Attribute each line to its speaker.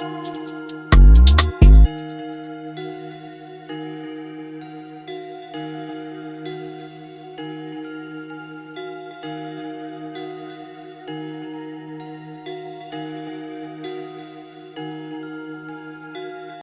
Speaker 1: Música